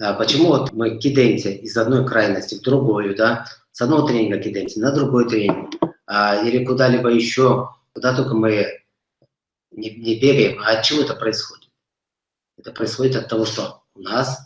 А почему вот мы кидаемся из одной крайности в другую, да, с одного тренинга кидаемся на другой тренинг, а, или куда-либо еще, куда только мы не, не бегаем, а от чего это происходит? Это происходит от того, что у нас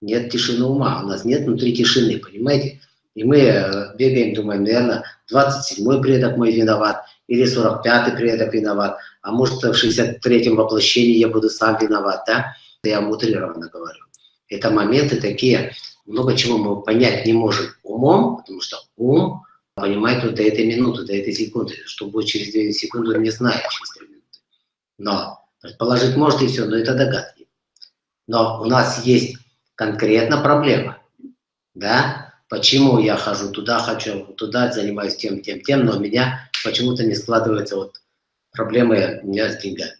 нет тишины ума, у нас нет внутри тишины, понимаете? И мы э, бегаем, думаем, наверное, 27-й предок мой виноват, или 45-й предок виноват, а может в 63-м воплощении я буду сам виноват, да? Я утрированно говорю. Это моменты такие, много чего мы понять не можем умом, потому что ум понимает вот до этой минуты, до этой секунды, что будет через 2 секунды, он не знает через 3 минуты. Но предположить может и все, но это догадки. Но у нас есть конкретно проблема, да, почему я хожу туда, хочу туда, занимаюсь тем, тем, тем, но у меня почему-то не складываются вот проблемы у меня с деньгами.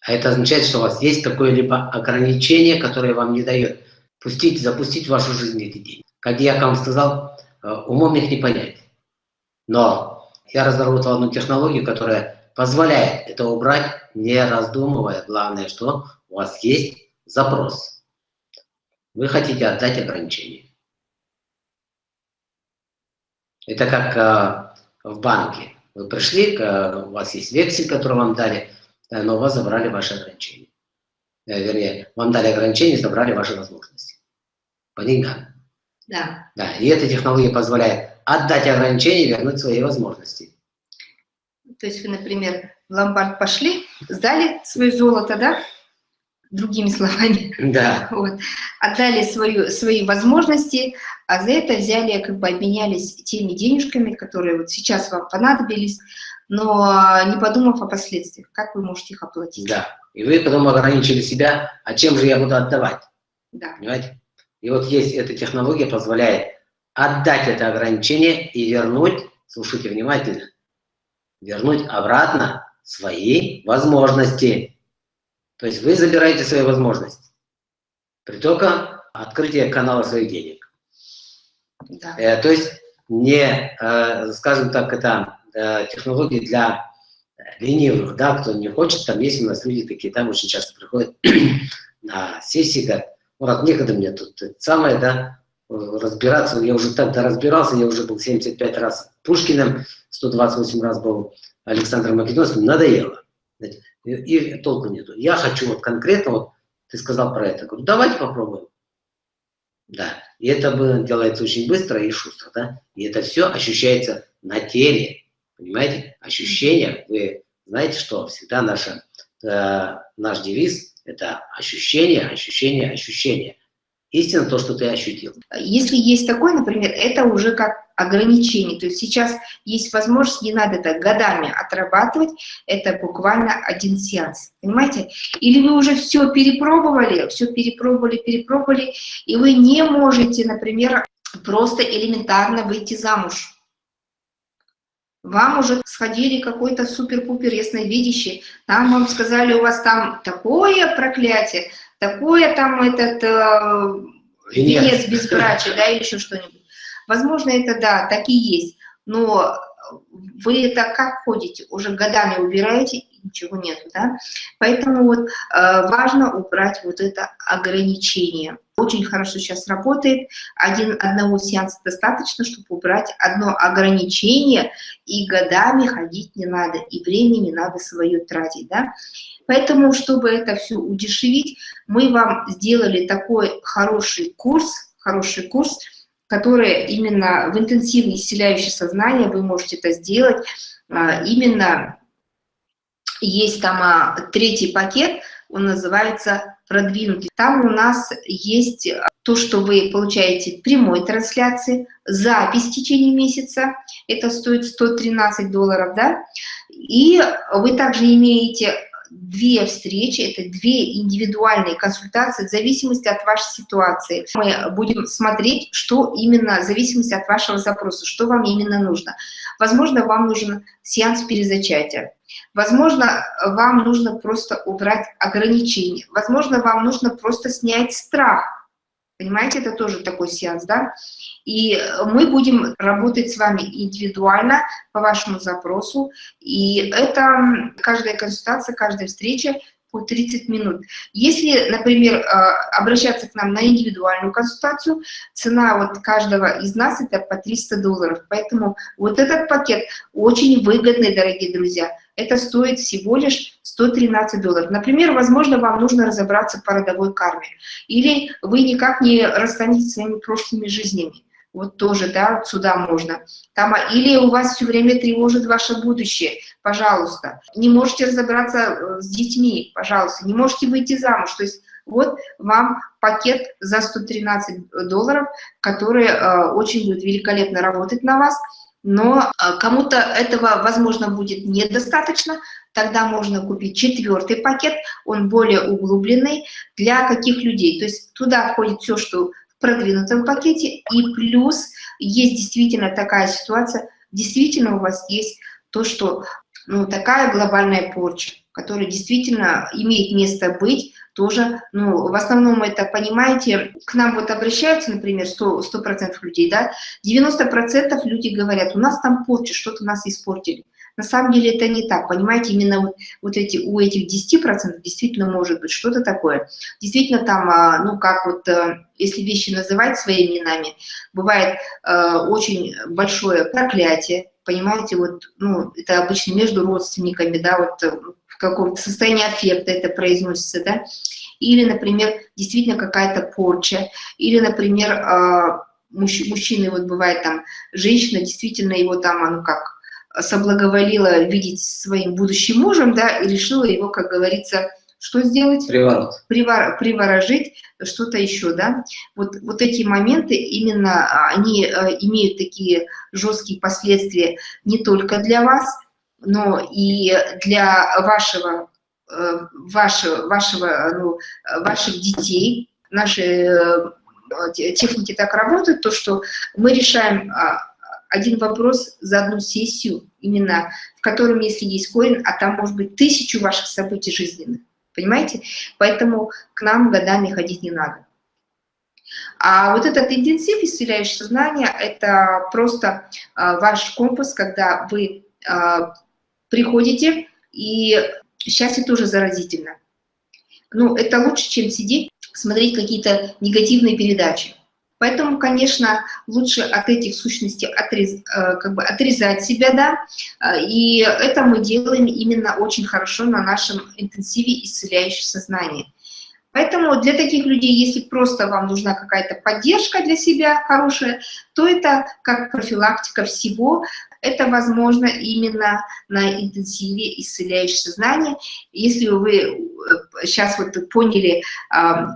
А это означает, что у вас есть какое-либо ограничение, которое вам не дает пустить, запустить в вашу жизнь эти деньги. Как я вам сказал, э, умом их не понять. Но я разработал одну технологию, которая позволяет это убрать, не раздумывая. Главное, что у вас есть запрос. Вы хотите отдать ограничение. Это как э, в банке. Вы пришли, э, у вас есть вексель, который вам дали, но у вас забрали ваши ограничения. Э, вернее, вам дали ограничения, забрали ваши возможности. По деньгам. Да. Да, и эта технология позволяет отдать ограничения и вернуть свои возможности. То есть вы, например, в ломбард пошли, сдали свое золото, да? другими словами. Да. Вот. Отдали свою, свои возможности, а за это взяли, как бы обменялись теми денежками, которые вот сейчас вам понадобились, но не подумав о последствиях, как вы можете их оплатить. Да. И вы потом ограничили себя, а чем же я буду отдавать? Да. Понимаете? И вот есть эта технология, позволяет отдать это ограничение и вернуть, слушайте внимательно, вернуть обратно свои возможности. То есть вы забираете свои возможности. При только открытие канала своих денег. Да. Э, то есть не, э, скажем так, это э, технологии для ленивых, да, кто не хочет, там есть у нас люди такие, там очень часто приходят на сессии, говорят, Мурат, некогда мне тут самое, да, разбираться, я уже тогда разбирался, я уже был 75 раз Пушкиным, 128 раз был Александром Македонским, надоело. И, и толку нету. Я хочу вот конкретно, вот ты сказал про это, говорю, давайте попробуем. Да, и это делается очень быстро и шустро, да, и это все ощущается на теле, понимаете, ощущения, вы знаете, что всегда наша, э, наш девиз – это ощущение, ощущение, ощущение. Истина то, что ты ощутил. Если есть такое, например, это уже как ограничение. То есть сейчас есть возможность, не надо это годами отрабатывать, это буквально один сеанс. Понимаете? Или вы уже все перепробовали, все перепробовали, перепробовали, и вы не можете, например, просто элементарно выйти замуж. Вам уже сходили какой-то супер-пупер ясновидящий, там вам сказали, у вас там такое проклятие, такое там этот э, венец безбрачия, да, или еще что-нибудь. Возможно, это да, так и есть, но вы это как ходите, уже годами убираете, ничего нету, да? Поэтому вот э, важно убрать вот это ограничение. Очень хорошо сейчас работает, Один, одного сеанса достаточно, чтобы убрать одно ограничение, и годами ходить не надо, и времени не надо свое тратить, да? Поэтому, чтобы это все удешевить, мы вам сделали такой хороший курс, хороший курс, который именно в интенсивно исцеляющее сознание вы можете это сделать. А, именно есть там а, третий пакет, он называется продвинутый. Там у нас есть то, что вы получаете прямой трансляции, запись в течение месяца, это стоит 113 долларов, да, и вы также имеете две встречи, это две индивидуальные консультации в зависимости от вашей ситуации. Мы будем смотреть, что именно, в зависимости от вашего запроса, что вам именно нужно. Возможно, вам нужен сеанс перезачатия. Возможно, вам нужно просто убрать ограничения. Возможно, вам нужно просто снять страх Понимаете, это тоже такой сеанс, да? И мы будем работать с вами индивидуально по вашему запросу. И это каждая консультация, каждая встреча по 30 минут. Если, например, а, обращаться к нам на индивидуальную консультацию, цена вот каждого из нас это по 300 долларов. Поэтому вот этот пакет очень выгодный, дорогие друзья. Это стоит всего лишь 113 долларов. Например, возможно, вам нужно разобраться по родовой карме. Или вы никак не расстанетесь своими прошлыми жизнями вот тоже, да, сюда можно. Там, а, или у вас все время тревожит ваше будущее, пожалуйста. Не можете разобраться э, с детьми, пожалуйста. Не можете выйти замуж. То есть вот вам пакет за 113 долларов, который э, очень будет великолепно работать на вас. Но э, кому-то этого, возможно, будет недостаточно, тогда можно купить четвертый пакет, он более углубленный. Для каких людей? То есть туда входит все, что продвинутом пакете, и плюс есть действительно такая ситуация, действительно у вас есть то, что ну, такая глобальная порча, которая действительно имеет место быть, тоже, ну, в основном это, понимаете, к нам вот обращаются, например, 100%, 100 людей, да, 90% люди говорят, у нас там порча, что-то нас испортили. На самом деле это не так, понимаете, именно вот, эти, у этих 10% действительно может быть что-то такое. Действительно там, а, ну как вот, э, если вещи называть своими именами, бывает э, очень большое проклятие, понимаете, вот, ну, это обычно между родственниками, да, вот э, в каком-то состоянии аффекта это произносится, да, или, например, действительно какая-то порча, или, например, мужчины, вот бывает там, женщина действительно его там, а, ну как, соблаговолила видеть своим будущим мужем, да, и решила его, как говорится, что сделать? Приворот. Привор, приворожить, что-то еще, да. Вот, вот эти моменты, именно они э, имеют такие жесткие последствия не только для вас, но и для вашего, э, вашего, вашего ну, ваших детей. Наши э, техники так работают, то, что мы решаем а, один вопрос за одну сессию, именно в котором, если есть корень, а там может быть тысячу ваших событий жизненных, понимаете? Поэтому к нам годами ходить не надо. А вот этот интенсив, исцеляющий сознание, это просто а, ваш компас, когда вы а, приходите, и счастье тоже заразительно. Ну, это лучше, чем сидеть, смотреть какие-то негативные передачи. Поэтому, конечно, лучше от этих сущностей отрез, э, как бы отрезать себя, да, э, и это мы делаем именно очень хорошо на нашем интенсиве исцеляющего сознания. Поэтому для таких людей, если просто вам нужна какая-то поддержка для себя хорошая, то это как профилактика всего, это возможно именно на интенсиве исцеляющего сознания. Если вы сейчас э, вот поняли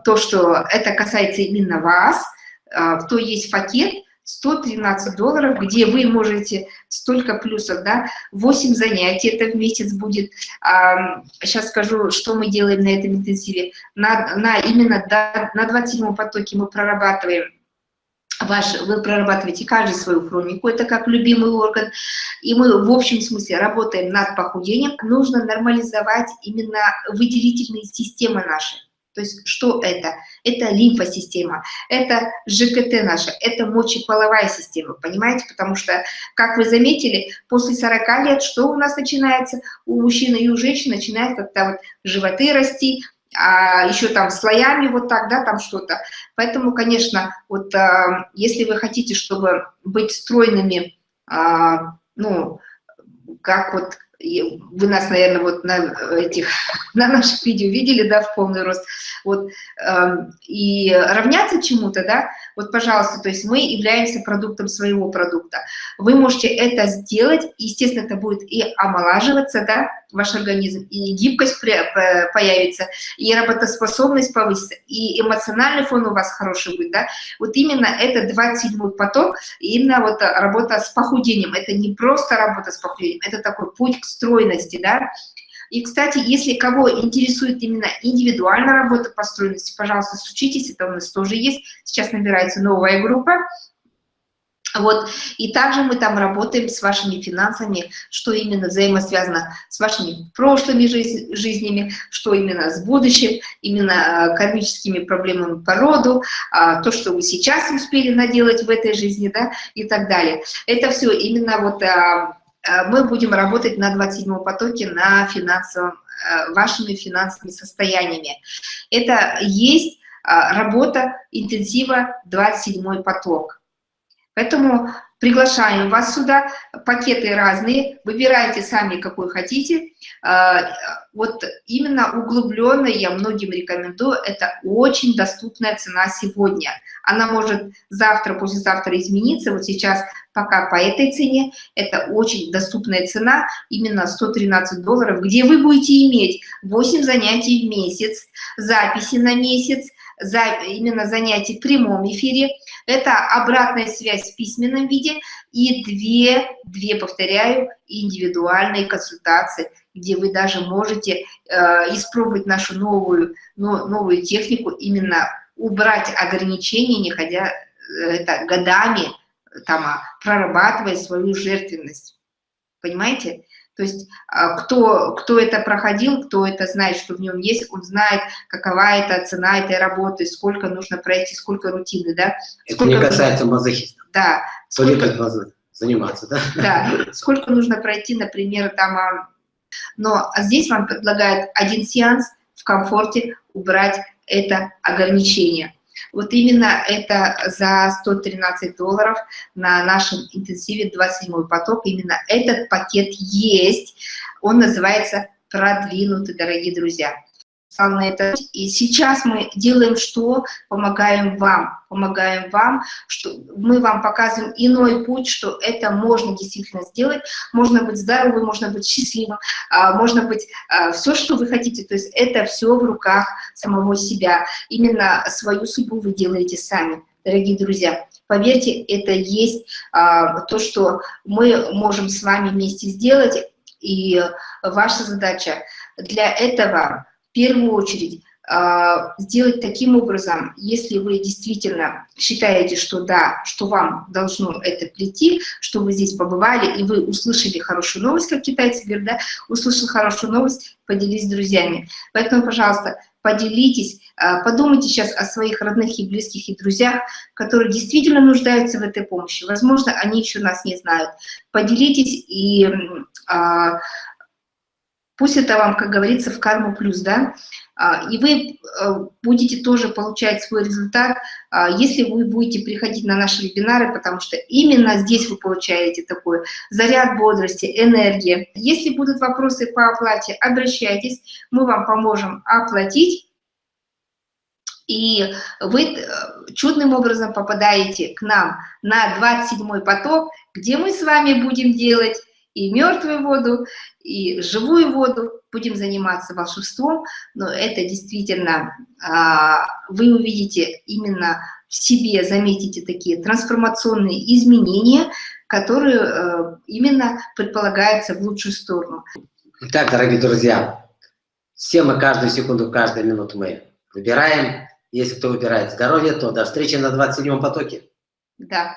то, что это касается именно вас, то есть пакет 113 долларов, где вы можете столько плюсов, да, 8 занятий это в месяц будет. Сейчас скажу, что мы делаем на этом интенсиве. На, на именно на 27 потоке мы прорабатываем ваш, вы прорабатываете каждый свою хронику, это как любимый орган, и мы в общем смысле работаем над похудением. Нужно нормализовать именно выделительные системы наши. То есть что это? Это лимфосистема, это ЖКТ наша, это мочеполовая система, понимаете? Потому что, как вы заметили, после 40 лет что у нас начинается? У мужчины и у женщин начинает как-то вот животы расти, а еще там слоями вот так, да, там что-то. Поэтому, конечно, вот а, если вы хотите, чтобы быть стройными, а, ну, как вот вы нас, наверное, вот на этих, на наших видео видели, да, в полный рост, вот, э, и равняться чему-то, да, вот, пожалуйста, то есть мы являемся продуктом своего продукта. Вы можете это сделать, естественно, это будет и омолаживаться, да, ваш организм, и гибкость появится, и работоспособность повысится, и эмоциональный фон у вас хороший будет, да. Вот именно это 27 поток, именно вот работа с похудением. Это не просто работа с похудением, это такой путь к стройности, да. И, кстати, если кого интересует именно индивидуальная работа по стройности, пожалуйста, случитесь, это у нас тоже есть. Сейчас набирается новая группа, вот, и также мы там работаем с вашими финансами, что именно взаимосвязано с вашими прошлыми жиз жизнями, что именно с будущим, именно э, кармическими проблемами по роду, а, то, что вы сейчас успели наделать в этой жизни, да, и так далее. Это все именно вот а, э, мы будем работать на 27 потоке на финансовом, э, вашими финансовыми состояниями. Это есть работа интенсива 27 поток. Поэтому приглашаем вас сюда, пакеты разные, выбирайте сами, какой хотите. А, вот именно углубленная я многим рекомендую, это очень доступная цена сегодня. Она может завтра, послезавтра измениться, вот сейчас пока по этой цене, это очень доступная цена, именно 113 долларов, где вы будете иметь 8 занятий в месяц, записи на месяц, за, именно занятий в прямом эфире, это обратная связь в письменном виде и две, две повторяю, индивидуальные консультации, где вы даже можете э, испробовать нашу новую, но, новую технику, именно убрать ограничения, не ходя э, это, годами, там, а, прорабатывая свою жертвенность. Понимаете? То есть а, кто, кто это проходил, кто это знает, что в нем есть, он знает, какова это цена этой работы, сколько нужно пройти, сколько рутины, да? Это сколько не касается мазохистов. Да. Сколько заниматься, да? Да, сколько нужно пройти, например, там, а, но здесь вам предлагают один сеанс в комфорте убрать это ограничение. Вот именно это за 113 долларов на нашем интенсиве 27 поток, именно этот пакет есть, он называется «Продвинутый», дорогие друзья на это. И сейчас мы делаем что? Помогаем вам. Помогаем вам, что мы вам показываем иной путь, что это можно действительно сделать. Можно быть здоровым, можно быть счастливым, а, можно быть а, все, что вы хотите. То есть это все в руках самого себя. Именно свою судьбу вы делаете сами, дорогие друзья. Поверьте, это есть а, то, что мы можем с вами вместе сделать. И ваша задача для этого первую очередь а, сделать таким образом, если вы действительно считаете, что да, что вам должно это прийти, что вы здесь побывали, и вы услышали хорошую новость, как китайцы говорят, да, услышал хорошую новость, поделись с друзьями. Поэтому, пожалуйста, поделитесь, а, подумайте сейчас о своих родных и близких и друзьях, которые действительно нуждаются в этой помощи. Возможно, они еще нас не знают. Поделитесь и а, Пусть это вам, как говорится, в карму плюс, да, а, и вы э, будете тоже получать свой результат, а, если вы будете приходить на наши вебинары, потому что именно здесь вы получаете такой заряд бодрости, энергии. Если будут вопросы по оплате, обращайтесь, мы вам поможем оплатить, и вы э, чудным образом попадаете к нам на 27 поток, где мы с вами будем делать и мертвую воду, и живую воду, будем заниматься волшебством, но это действительно, а, вы увидите именно в себе, заметите такие трансформационные изменения, которые э, именно предполагаются в лучшую сторону. Итак, дорогие друзья, все мы каждую секунду, каждую минуту мы выбираем. Если кто выбирает здоровье, то до встречи на 27-м потоке. Да.